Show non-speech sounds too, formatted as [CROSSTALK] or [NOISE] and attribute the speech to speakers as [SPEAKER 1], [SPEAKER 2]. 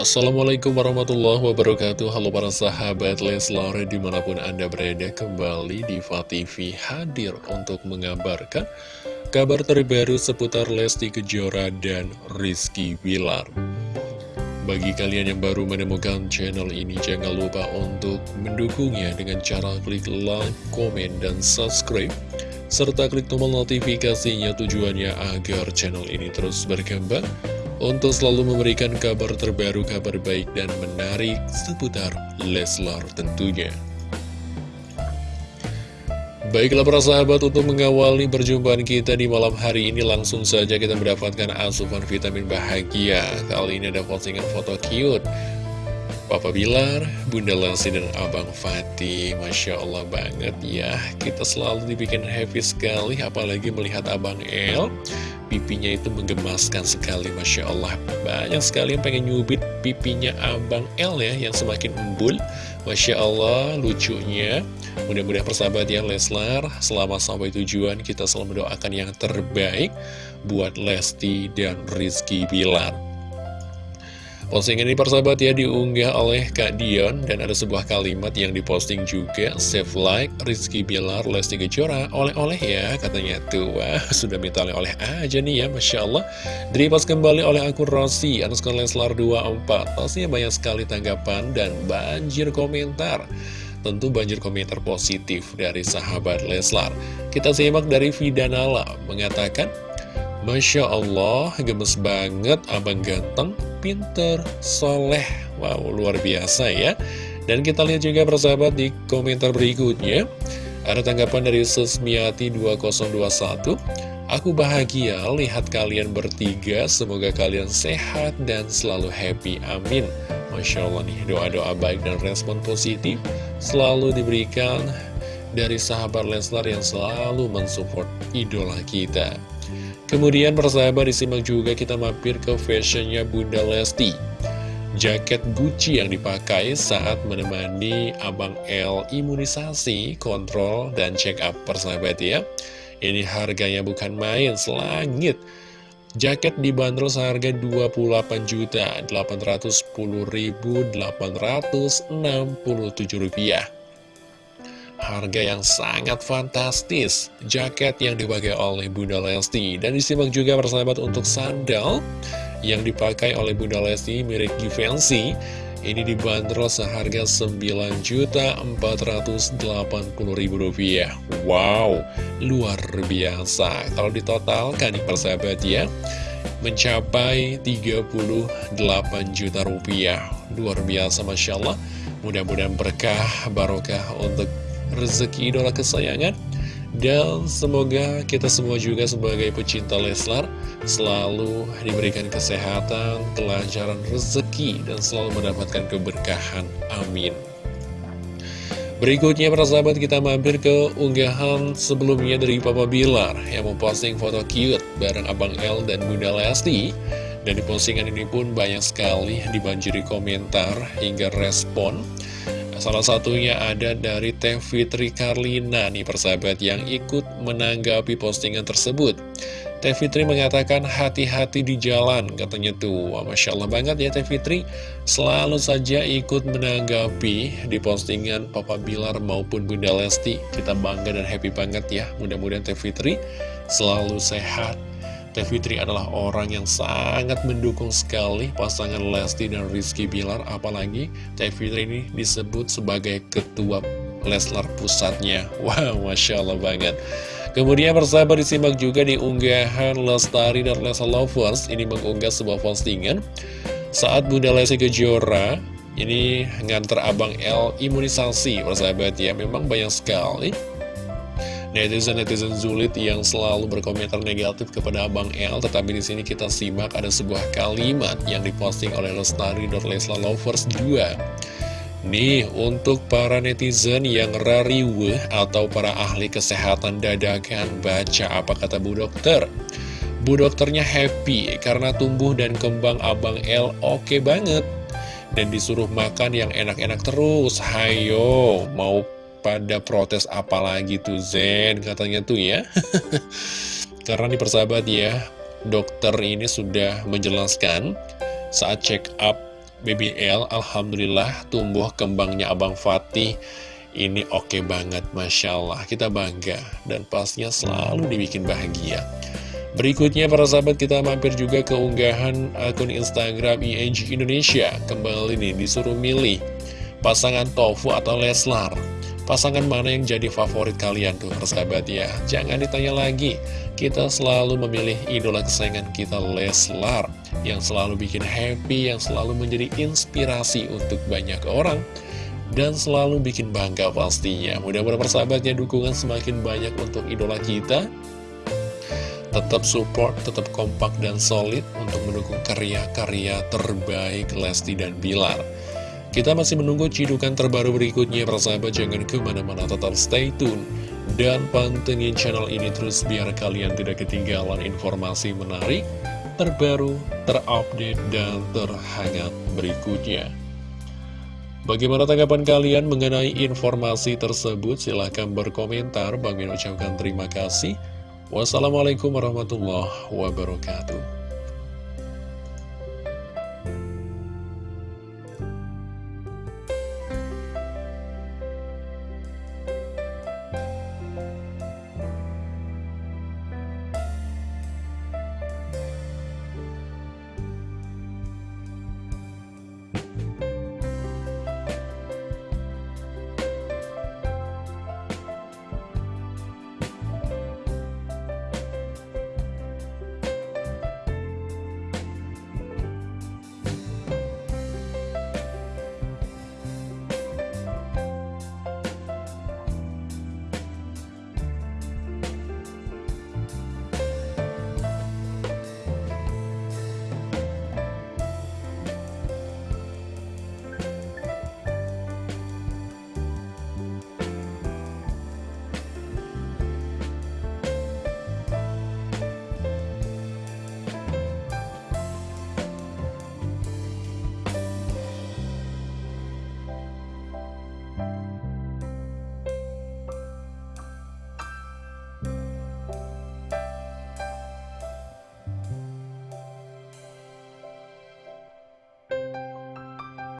[SPEAKER 1] Assalamualaikum warahmatullahi wabarakatuh. Halo para sahabat Leslar di mana pun anda berada kembali di TV hadir untuk mengabarkan kabar terbaru seputar Lesti Kejora dan Rizky Bilar. Bagi kalian yang baru menemukan channel ini jangan lupa untuk mendukungnya dengan cara klik like, komen, dan subscribe serta klik tombol notifikasinya tujuannya agar channel ini terus berkembang untuk selalu memberikan kabar terbaru, kabar baik dan menarik seputar Leslar tentunya. Baiklah para sahabat untuk mengawali perjumpaan kita di malam hari ini langsung saja kita mendapatkan asupan vitamin bahagia. Kali ini ada postingan foto cute Papa Bilar, Bunda Lesti, dan Abang Fatih Masya Allah banget ya Kita selalu dibikin happy sekali Apalagi melihat Abang El Pipinya itu menggemaskan sekali Masya Allah. Banyak sekali yang pengen nyubit pipinya Abang El ya Yang semakin embul. Masya Allah lucunya. Mudah-mudahan persahabat ya Leslar Selamat sampai tujuan Kita selalu mendoakan yang terbaik Buat Lesti dan Rizky Bilar Postingan ini persahabat ya diunggah oleh Kak Dion dan ada sebuah kalimat yang diposting juga Save like Rizky Bilar Lesti Kejora oleh-oleh ya katanya tuh. Wah [LAUGHS] sudah minta oleh-oleh aja nih ya Masya Allah. Direpost kembali oleh akun Rossi Anuskar Leslar 24 Pastinya banyak sekali tanggapan dan banjir komentar. Tentu banjir komentar positif dari sahabat Leslar. Kita simak dari Vidanala mengatakan Masya Allah, gemes banget, abang ganteng, pinter, soleh. Wow, luar biasa ya. Dan kita lihat juga persahabat di komentar berikutnya. Ada tanggapan dari Susmiati 2021. Aku bahagia lihat kalian bertiga, semoga kalian sehat dan selalu happy, amin. Masya Allah nih, doa-doa baik dan respon positif selalu diberikan dari sahabat Leslar yang selalu mensupport idola kita. Kemudian persahabat disimak juga kita mampir ke fashionnya Bunda Lesti. Jaket Gucci yang dipakai saat menemani Abang L imunisasi, kontrol, dan check up persahabat ya. Ini harganya bukan main, selangit. Jaket dibanderol seharga Rp28.810.867 harga yang sangat fantastis. Jaket yang dipakai oleh Bunda Lesti. Dan disimak juga persahabat untuk sandal Yang dipakai oleh Bunda Lesti mirip Givenchy. Ini dibanderol seharga Rp9.480.000 Wow, luar biasa. Kalau ditotalkan nih persahabat ya Mencapai 38 juta rupiah. Luar biasa Masya Allah. Mudah-mudahan berkah, barokah untuk rezeki idola kesayangan dan semoga kita semua juga sebagai pecinta Leslar selalu diberikan kesehatan, kelancaran rezeki, dan selalu mendapatkan keberkahan. Amin. Berikutnya para sahabat kita mampir ke unggahan sebelumnya dari Papa Bilar yang memposting foto cute bareng Abang L dan Bunda Lesti. Dan di postingan ini pun banyak sekali dibanjiri komentar hingga respon. Salah satunya ada dari Teh Fitri Karlina nih persahabat yang ikut menanggapi postingan tersebut. Teh Fitri mengatakan hati-hati di jalan katanya tuh. Wah, Masya Allah banget ya Teh Fitri. Selalu saja ikut menanggapi di postingan Papa Bilar maupun Bunda Lesti. Kita bangga dan happy banget ya. Mudah-mudahan Teh Fitri selalu sehat Teh Fitri adalah orang yang sangat mendukung sekali pasangan Lesti dan Rizky Bilar apalagi Teh Fitri ini disebut sebagai ketua Leslar pusatnya. [LAUGHS] Wow Masya Allah banget. Kemudian persahabat disimak juga di unggahan Lestari dan Leslar Lovers. Ini mengunggah sebuah postingan. Saat Bunda Lesti Kejora ini nganter Abang L imunisasi persahabat ya. Memang banyak sekali netizen-netizen zulit yang selalu berkomentar negatif kepada Abang L tetapi di sini kita simak ada sebuah kalimat yang diposting oleh Lestari dan Lesla Lovers 2 Nih, untuk para netizen yang rariweh atau para ahli kesehatan dadakan, baca apa kata Bu Dokter. Bu Dokternya happy karena tumbuh dan kembang Abang L oke okay banget. Dan disuruh makan yang enak-enak terus. Hayo, mau pada protes apalagi tuh Zen katanya tuh ya. [LAUGHS] Karena di persahabat ya dokter ini sudah menjelaskan saat check up BBL Alhamdulillah tumbuh kembangnya Abang Fatih. Ini oke okay banget Masya Allah Kita bangga dan pastinya selalu dibikin bahagia. Berikutnya para sahabat kita mampir juga ke unggahan akun Instagram ING Indonesia. Kembali nih disuruh milih pasangan Tofu atau Leslar Pasangan mana yang jadi favorit kalian tuh persahabat ya? Jangan ditanya lagi. Kita selalu memilih idola kesayangan kita Leslar Yang selalu bikin happy Yang selalu menjadi inspirasi untuk banyak orang Dan selalu bikin bangga pastinya. Mudah-mudahan persahabatnya dukungan semakin banyak untuk idola kita. Tetap support, tetap kompak dan solid Untuk mendukung karya-karya terbaik Lesti dan Bilar kita masih menunggu cidukan terbaru berikutnya, persahabat jangan ke mana-mana tetap stay tune. Dan pantengin channel ini terus biar kalian tidak ketinggalan informasi menarik, terbaru, terupdate, dan terhangat berikutnya. Bagaimana tanggapan kalian mengenai informasi tersebut? Silahkan berkomentar. Bang ucapkan terima kasih. Wassalamualaikum warahmatullahi wabarakatuh.